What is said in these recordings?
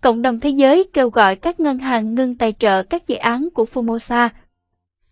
Cộng đồng thế giới kêu gọi các ngân hàng ngưng tài trợ các dự án của Formosa.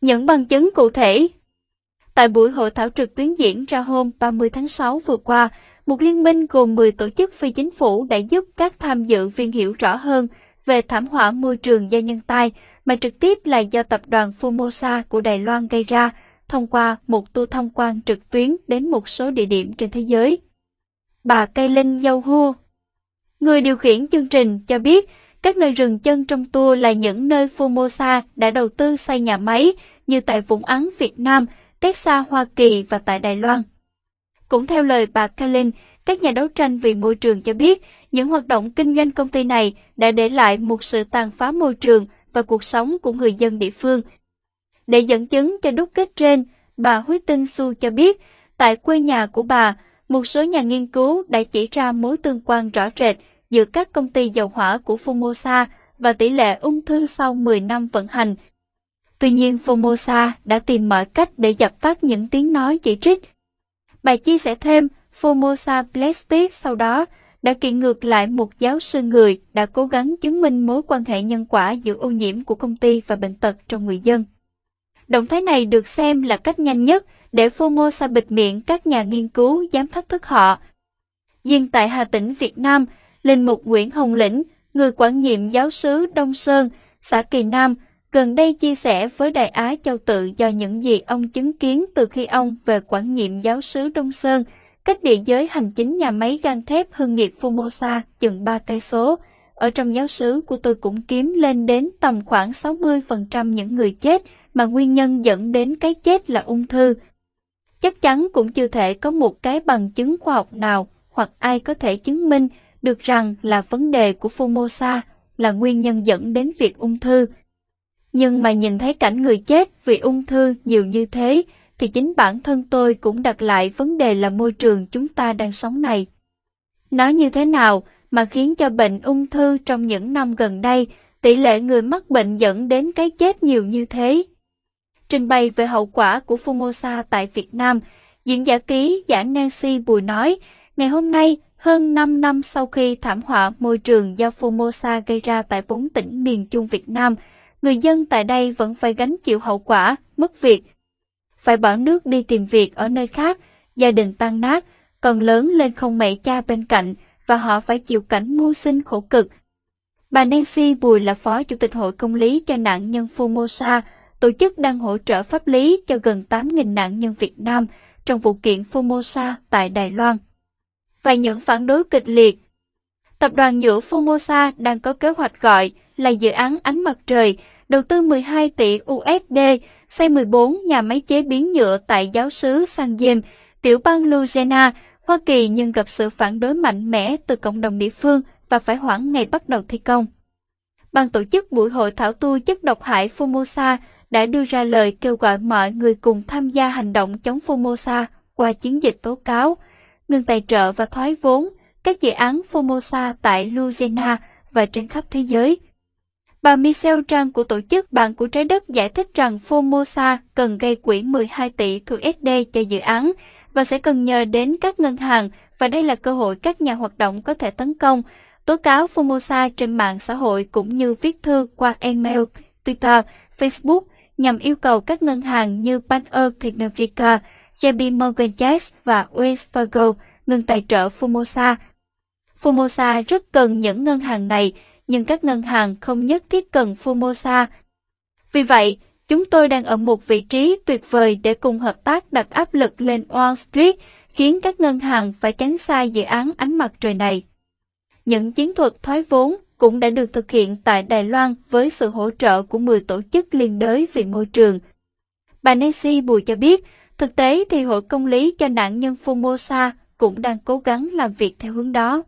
Những bằng chứng cụ thể Tại buổi hội thảo trực tuyến diễn ra hôm 30 tháng 6 vừa qua, một liên minh gồm 10 tổ chức phi chính phủ đã giúp các tham dự viên hiểu rõ hơn về thảm họa môi trường do nhân tai mà trực tiếp là do tập đoàn Formosa của Đài Loan gây ra thông qua một tour tham quan trực tuyến đến một số địa điểm trên thế giới. Bà Cây Linh Dâu Hua Người điều khiển chương trình cho biết các nơi rừng chân trong tour là những nơi Formosa đã đầu tư xây nhà máy như tại Vũng Áng Việt Nam, Texas Hoa Kỳ và tại Đài Loan. Cũng theo lời bà Kalin, các nhà đấu tranh vì môi trường cho biết những hoạt động kinh doanh công ty này đã để lại một sự tàn phá môi trường và cuộc sống của người dân địa phương. Để dẫn chứng cho đúc kết trên, bà Huy Tinh Su cho biết, tại quê nhà của bà, một số nhà nghiên cứu đã chỉ ra mối tương quan rõ rệt giữa các công ty dầu hỏa của Formosa và tỷ lệ ung thư sau 10 năm vận hành. Tuy nhiên Formosa đã tìm mọi cách để dập tắt những tiếng nói chỉ trích. Bà chia sẻ thêm, Formosa Plastic sau đó đã kiện ngược lại một giáo sư người đã cố gắng chứng minh mối quan hệ nhân quả giữa ô nhiễm của công ty và bệnh tật trong người dân. Động thái này được xem là cách nhanh nhất để Formosa bịt miệng các nhà nghiên cứu dám thách thức họ. Riêng tại Hà Tĩnh Việt Nam, Linh Mục Nguyễn Hồng Lĩnh, người quản nhiệm giáo sứ Đông Sơn, xã Kỳ Nam, gần đây chia sẻ với Đại Á Châu Tự do những gì ông chứng kiến từ khi ông về quản nhiệm giáo sứ Đông Sơn, cách địa giới hành chính nhà máy gang thép hương nghiệp Formosa chừng 3 cây số. Ở trong giáo sứ của tôi cũng kiếm lên đến tầm khoảng 60% những người chết mà nguyên nhân dẫn đến cái chết là ung thư. Chắc chắn cũng chưa thể có một cái bằng chứng khoa học nào hoặc ai có thể chứng minh được rằng là vấn đề của Formosa là nguyên nhân dẫn đến việc ung thư. Nhưng mà nhìn thấy cảnh người chết vì ung thư nhiều như thế, thì chính bản thân tôi cũng đặt lại vấn đề là môi trường chúng ta đang sống này. Nó như thế nào mà khiến cho bệnh ung thư trong những năm gần đây, tỷ lệ người mắc bệnh dẫn đến cái chết nhiều như thế? Trình bày về hậu quả của Formosa tại Việt Nam, diễn giả ký giả Nancy Bùi nói, ngày hôm nay, hơn 5 năm sau khi thảm họa môi trường do Formosa gây ra tại bốn tỉnh miền Trung Việt Nam, người dân tại đây vẫn phải gánh chịu hậu quả, mất việc, phải bỏ nước đi tìm việc ở nơi khác, gia đình tan nát, còn lớn lên không mẹ cha bên cạnh và họ phải chịu cảnh mưu sinh khổ cực. Bà Nancy Bùi là Phó Chủ tịch Hội Công lý cho nạn nhân Formosa, tổ chức đang hỗ trợ pháp lý cho gần 8.000 nạn nhân Việt Nam trong vụ kiện Formosa tại Đài Loan. Và những phản đối kịch liệt. Tập đoàn nhựa Formosa đang có kế hoạch gọi là dự án ánh mặt trời, đầu tư 12 tỷ USD, xây 14 nhà máy chế biến nhựa tại giáo sứ San James, tiểu bang Louisiana, Hoa Kỳ nhưng gặp sự phản đối mạnh mẽ từ cộng đồng địa phương và phải hoãn ngày bắt đầu thi công. Ban tổ chức buổi hội thảo tu chất độc hại Formosa đã đưa ra lời kêu gọi mọi người cùng tham gia hành động chống Formosa qua chiến dịch tố cáo, ngừng tài trợ và thoái vốn các dự án Formosa tại Louisiana và trên khắp thế giới. Bà Michelle Trang của tổ chức Bạn của Trái Đất giải thích rằng Formosa cần gây quỹ 12 tỷ USD cho dự án và sẽ cần nhờ đến các ngân hàng và đây là cơ hội các nhà hoạt động có thể tấn công, tố cáo Formosa trên mạng xã hội cũng như viết thư qua email, Twitter, Facebook nhằm yêu cầu các ngân hàng như Bank of America, JP Morgan Chase và Wells Fargo ngừng tài trợ Formosa. Formosa rất cần những ngân hàng này nhưng các ngân hàng không nhất thiết cần Formosa. Vì vậy, chúng tôi đang ở một vị trí tuyệt vời để cùng hợp tác đặt áp lực lên Wall Street, khiến các ngân hàng phải tránh xa dự án ánh mặt trời này. Những chiến thuật thoái vốn cũng đã được thực hiện tại Đài Loan với sự hỗ trợ của 10 tổ chức liên đới vì môi trường. Bà Nancy Bùi cho biết, thực tế thì Hội Công lý cho nạn nhân Formosa cũng đang cố gắng làm việc theo hướng đó.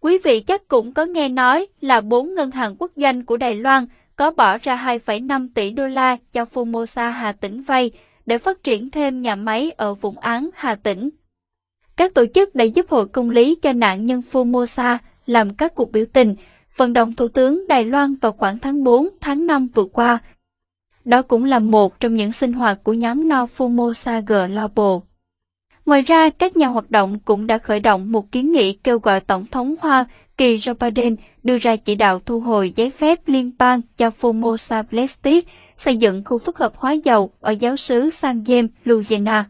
Quý vị chắc cũng có nghe nói là bốn ngân hàng quốc doanh của Đài Loan có bỏ ra 2,5 tỷ đô la cho Formosa Hà Tĩnh vay để phát triển thêm nhà máy ở vùng án Hà Tĩnh. Các tổ chức đã giúp hội công lý cho nạn nhân Formosa làm các cuộc biểu tình, vận động Thủ tướng Đài Loan vào khoảng tháng 4, tháng 5 vừa qua. Đó cũng là một trong những sinh hoạt của nhóm No Fumosa Global. Ngoài ra, các nhà hoạt động cũng đã khởi động một kiến nghị kêu gọi Tổng thống Hoa Kỳ Joe Biden đưa ra chỉ đạo thu hồi giấy phép liên bang cho Formosa Plastic xây dựng khu phức hợp hóa dầu ở giáo xứ San James, Louisiana.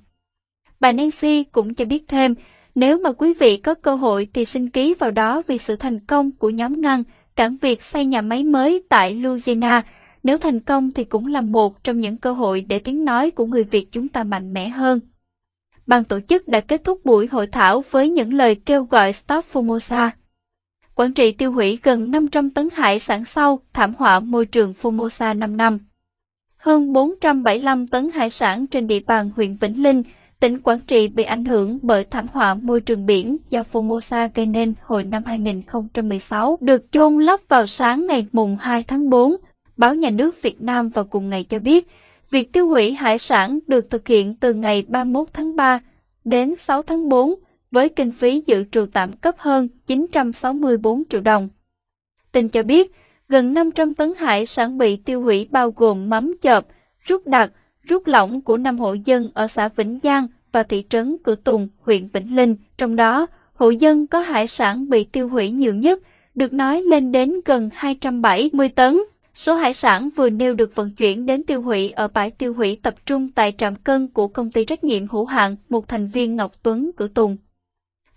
Bà Nancy cũng cho biết thêm, nếu mà quý vị có cơ hội thì xin ký vào đó vì sự thành công của nhóm ngăn cản việc xây nhà máy mới tại Louisiana. Nếu thành công thì cũng là một trong những cơ hội để tiếng nói của người Việt chúng ta mạnh mẽ hơn. Ban tổ chức đã kết thúc buổi hội thảo với những lời kêu gọi Stop Formosa. Quảng trị tiêu hủy gần 500 tấn hải sản sau thảm họa môi trường Formosa 5 năm. Hơn 475 tấn hải sản trên địa bàn huyện Vĩnh Linh, tỉnh Quảng Trị bị ảnh hưởng bởi thảm họa môi trường biển do Formosa gây nên hồi năm 2016 được chôn lấp vào sáng ngày mùng 2 tháng 4. Báo Nhà nước Việt Nam vào cùng ngày cho biết, việc tiêu hủy hải sản được thực hiện từ ngày 31 tháng 3 đến 6 tháng 4 với kinh phí dự trù tạm cấp hơn 964 triệu đồng. Tin cho biết, gần 500 tấn hải sản bị tiêu hủy bao gồm mắm chợp, rút đặc, rút lỏng của năm hộ dân ở xã Vĩnh Giang và thị trấn Cửa Tùng, huyện Vĩnh Linh. Trong đó, hộ dân có hải sản bị tiêu hủy nhiều nhất, được nói lên đến gần 270 tấn. Số hải sản vừa nêu được vận chuyển đến tiêu hủy ở bãi tiêu hủy tập trung tại trạm cân của công ty trách nhiệm hữu hạn một thành viên Ngọc Tuấn cử Tùng.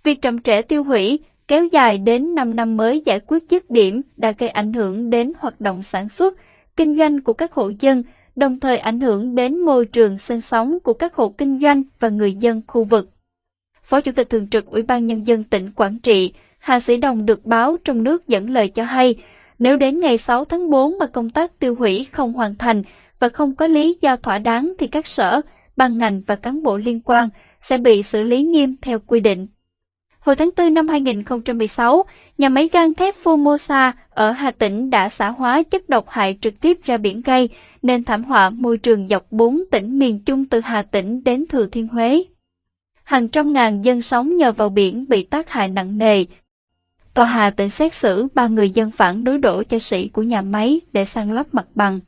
Việc chậm trễ tiêu hủy kéo dài đến 5 năm mới giải quyết dứt điểm đã gây ảnh hưởng đến hoạt động sản xuất, kinh doanh của các hộ dân, đồng thời ảnh hưởng đến môi trường sinh sống của các hộ kinh doanh và người dân khu vực. Phó Chủ tịch Thường trực Ủy ban Nhân dân tỉnh Quảng Trị, Hà Sĩ Đồng được báo trong nước dẫn lời cho hay, nếu đến ngày 6 tháng 4 mà công tác tiêu hủy không hoàn thành và không có lý do thỏa đáng thì các sở, ban ngành và cán bộ liên quan sẽ bị xử lý nghiêm theo quy định. Hồi tháng 4 năm 2016, nhà máy gang thép Formosa ở Hà Tĩnh đã xả hóa chất độc hại trực tiếp ra biển gây, nên thảm họa môi trường dọc bốn tỉnh miền Trung từ Hà Tĩnh đến Thừa Thiên Huế. Hàng trăm ngàn dân sống nhờ vào biển bị tác hại nặng nề. Tòa Hà Tĩnh xét xử ba người dân phản đối đổ cho sĩ của nhà máy để sang lấp mặt bằng.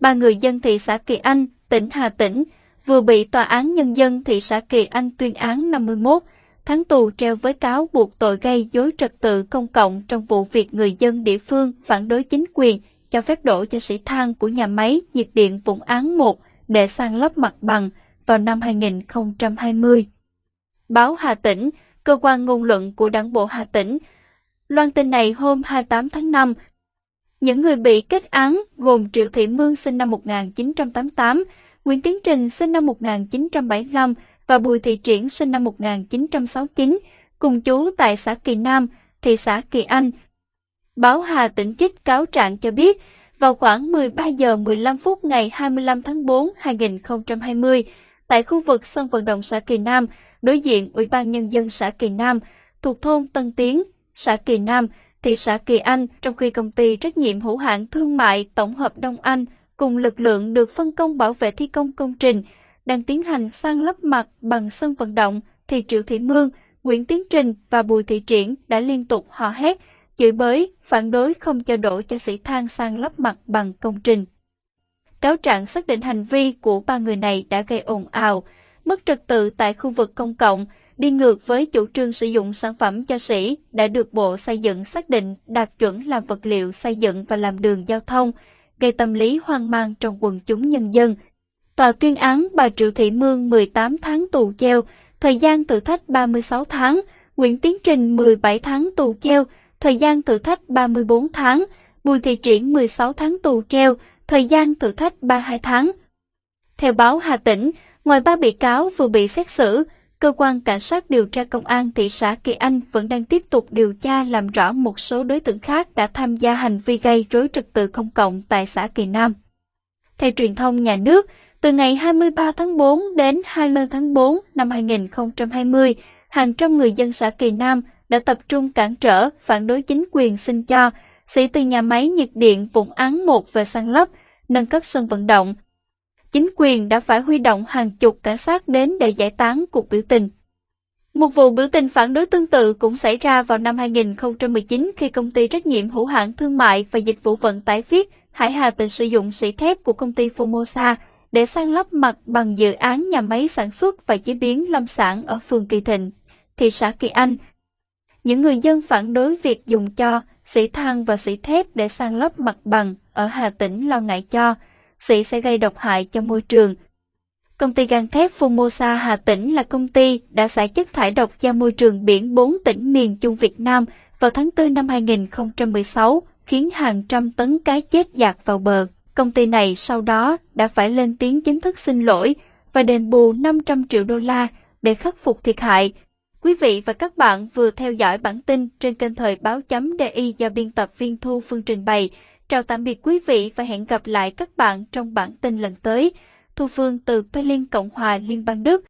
Ba người dân thị xã Kỳ Anh, tỉnh Hà Tĩnh, vừa bị Tòa án Nhân dân thị xã Kỳ Anh tuyên án 51 tháng tù treo với cáo buộc tội gây dối trật tự công cộng trong vụ việc người dân địa phương phản đối chính quyền cho phép đổ cho sĩ than của nhà máy nhiệt điện Vũng Án 1 để sang lấp mặt bằng vào năm 2020. Báo Hà Tĩnh, cơ quan ngôn luận của đảng bộ Hà Tĩnh, loan tin này hôm 28 tháng 5. Những người bị kết án gồm Triệu Thị Mương sinh năm 1988, Nguyễn Tiến Trình sinh năm 1975 và Bùi Thị Triển sinh năm 1969, cùng chú tại xã Kỳ Nam, thị xã Kỳ Anh. Báo Hà tỉnh trích cáo trạng cho biết, vào khoảng 13 giờ 15 phút ngày 25 tháng 4 2020, tại khu vực sân vận động xã Kỳ Nam, đối diện Ủy ban Nhân dân xã Kỳ Nam, thuộc thôn Tân Tiến, xã Kỳ Nam, thị xã Kỳ Anh, trong khi công ty trách nhiệm hữu hạn thương mại tổng hợp Đông Anh cùng lực lượng được phân công bảo vệ thi công công trình đang tiến hành sang lấp mặt bằng sân vận động thì Triệu Thị Mương, Nguyễn Tiến Trình và Bùi Thị Triển đã liên tục hò hét, chửi bới, phản đối không cho đổ cho sĩ than sang lấp mặt bằng công trình. Cáo trạng xác định hành vi của ba người này đã gây ồn ào, mất trật tự tại khu vực công cộng, đi ngược với chủ trương sử dụng sản phẩm cho sĩ đã được Bộ Xây dựng xác định đạt chuẩn làm vật liệu xây dựng và làm đường giao thông, gây tâm lý hoang mang trong quần chúng nhân dân, Tòa tuyên án bà Triệu Thị Mương 18 tháng tù treo, thời gian thử thách 36 tháng, Nguyễn Tiến Trình 17 tháng tù treo, thời gian thử thách 34 tháng, Bùi Thị Triển 16 tháng tù treo, thời gian thử thách 32 tháng. Theo báo Hà Tĩnh, ngoài ba bị cáo vừa bị xét xử, cơ quan cảnh sát điều tra công an thị xã Kỳ Anh vẫn đang tiếp tục điều tra làm rõ một số đối tượng khác đã tham gia hành vi gây rối trật tự công cộng tại xã Kỳ Nam. Theo truyền thông nhà nước, từ ngày 23 tháng 4 đến 20 tháng 4 năm 2020, hàng trăm người dân xã Kỳ Nam đã tập trung cản trở, phản đối chính quyền xin cho sĩ từ nhà máy nhiệt điện Vũng Án 1 về sang lấp, nâng cấp sân vận động. Chính quyền đã phải huy động hàng chục cảnh sát đến để giải tán cuộc biểu tình. Một vụ biểu tình phản đối tương tự cũng xảy ra vào năm 2019 khi công ty trách nhiệm hữu hạn thương mại và dịch vụ vận tải Viết Hải Hà Tình sử dụng sỉ thép của công ty Formosa để sang lấp mặt bằng dự án nhà máy sản xuất và chế biến lâm sản ở phường Kỳ Thịnh, thị xã Kỳ Anh. những người dân phản đối việc dùng cho sỉ than và sỉ thép để san lấp mặt bằng ở Hà Tĩnh lo ngại cho sĩ sẽ gây độc hại cho môi trường. Công ty gang thép Formosa Hà Tĩnh là công ty đã xả chất thải độc ra môi trường biển 4 tỉnh miền Trung Việt Nam vào tháng 4 năm 2016, khiến hàng trăm tấn cá chết dạt vào bờ. Công ty này sau đó đã phải lên tiếng chính thức xin lỗi và đền bù 500 triệu đô la để khắc phục thiệt hại. Quý vị và các bạn vừa theo dõi bản tin trên kênh thời báo chấm DI do biên tập viên Thu Phương trình bày. Chào tạm biệt quý vị và hẹn gặp lại các bạn trong bản tin lần tới. Thu Phương từ Berlin, Cộng hòa Liên bang Đức.